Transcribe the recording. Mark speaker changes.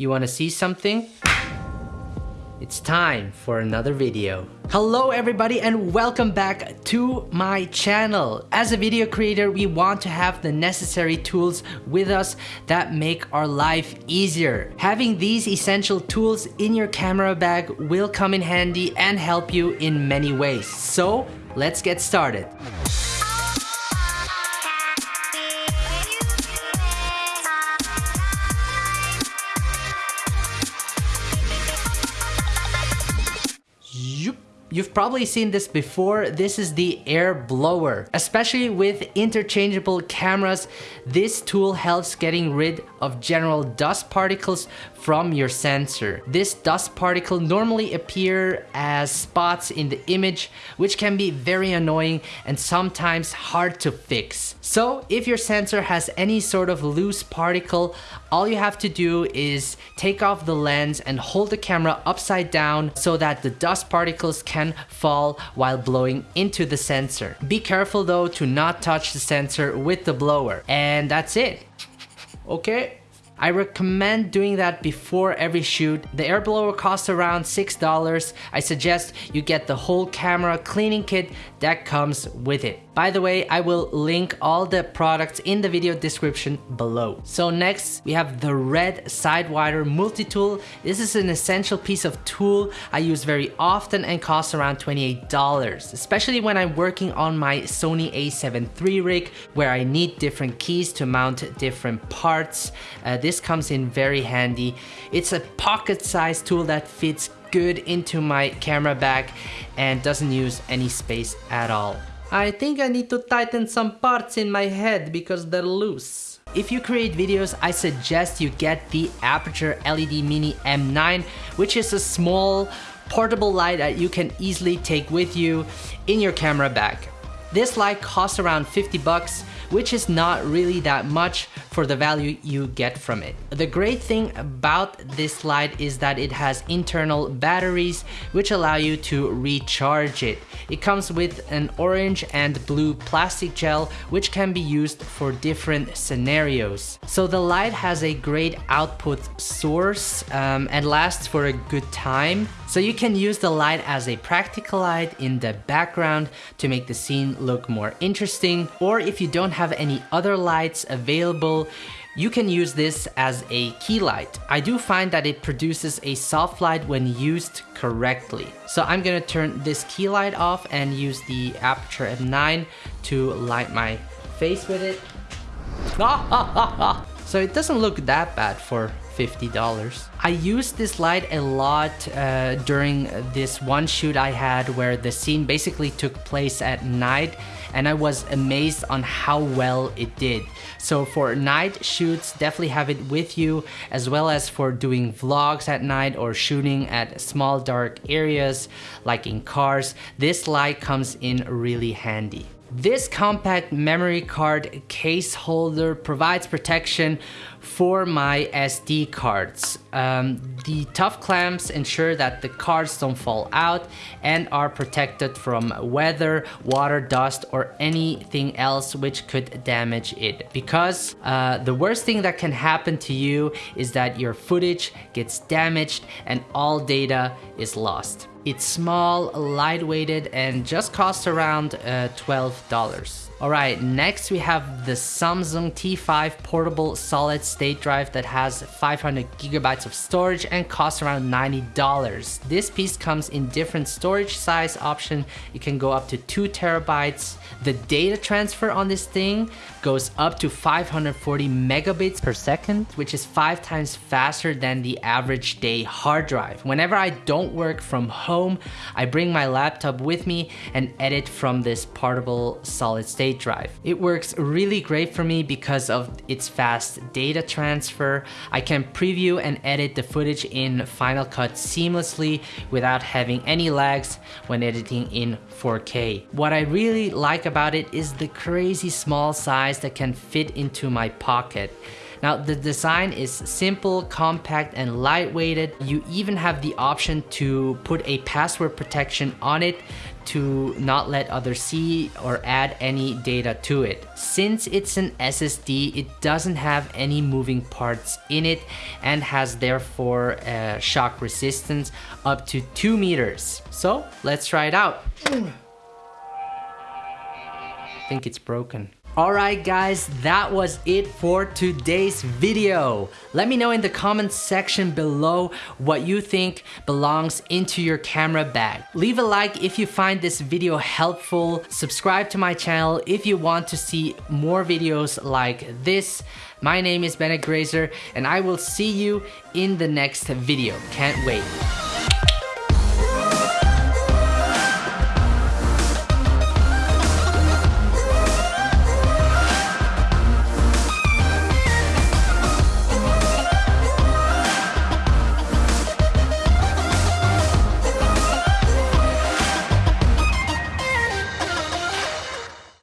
Speaker 1: You wanna see something? It's time for another video. Hello everybody and welcome back to my channel. As a video creator, we want to have the necessary tools with us that make our life easier. Having these essential tools in your camera bag will come in handy and help you in many ways. So let's get started. You've probably seen this before. This is the air blower. Especially with interchangeable cameras, this tool helps getting rid of general dust particles from your sensor. This dust particle normally appear as spots in the image, which can be very annoying and sometimes hard to fix. So if your sensor has any sort of loose particle, all you have to do is take off the lens and hold the camera upside down so that the dust particles can fall while blowing into the sensor. Be careful though to not touch the sensor with the blower. And that's it. Okay? I recommend doing that before every shoot. The air blower costs around $6. I suggest you get the whole camera cleaning kit that comes with it. By the way, I will link all the products in the video description below. So next, we have the Red Sidewinder multi-tool. This is an essential piece of tool I use very often and costs around $28, especially when I'm working on my Sony a7 III rig where I need different keys to mount different parts. Uh, this comes in very handy. It's a pocket-sized tool that fits good into my camera bag and doesn't use any space at all. I think I need to tighten some parts in my head because they're loose. If you create videos, I suggest you get the Aputure LED Mini M9, which is a small portable light that you can easily take with you in your camera bag. This light costs around 50 bucks, which is not really that much for the value you get from it. The great thing about this light is that it has internal batteries which allow you to recharge it. It comes with an orange and blue plastic gel which can be used for different scenarios. So the light has a great output source um, and lasts for a good time. So you can use the light as a practical light in the background to make the scene look more interesting or if you don't have any other lights available, you can use this as a key light. I do find that it produces a soft light when used correctly. So I'm gonna turn this key light off and use the Aputure M9 to light my face with it. Ah, ah, ah, so it doesn't look that bad for $50. I used this light a lot uh, during this one shoot I had where the scene basically took place at night and I was amazed on how well it did. So for night shoots, definitely have it with you as well as for doing vlogs at night or shooting at small dark areas like in cars. This light comes in really handy. This compact memory card case holder provides protection for my SD cards. Um, the tough clamps ensure that the cards don't fall out and are protected from weather, water, dust, or anything else which could damage it. Because uh, the worst thing that can happen to you is that your footage gets damaged and all data is lost. It's small, lightweighted, and just costs around uh, $12. Alright, next we have the Samsung T5 portable solid state drive that has 500 gigabytes of storage and costs around $90. This piece comes in different storage size option. It can go up to 2 terabytes. The data transfer on this thing goes up to 540 megabits per second, which is 5 times faster than the average day hard drive. Whenever I don't work from home, I bring my laptop with me and edit from this portable solid state drive. It works really great for me because of its fast data transfer. I can preview and edit the footage in Final Cut seamlessly without having any lags when editing in 4K. What I really like about it is the crazy small size that can fit into my pocket. Now the design is simple, compact and lightweighted. You even have the option to put a password protection on it to not let others see or add any data to it. Since it's an SSD, it doesn't have any moving parts in it and has therefore uh, shock resistance up to 2 meters. So let's try it out. I think it's broken. Alright guys, that was it for today's video. Let me know in the comments section below what you think belongs into your camera bag. Leave a like if you find this video helpful. Subscribe to my channel if you want to see more videos like this. My name is Bennett Grazer and I will see you in the next video. Can't wait.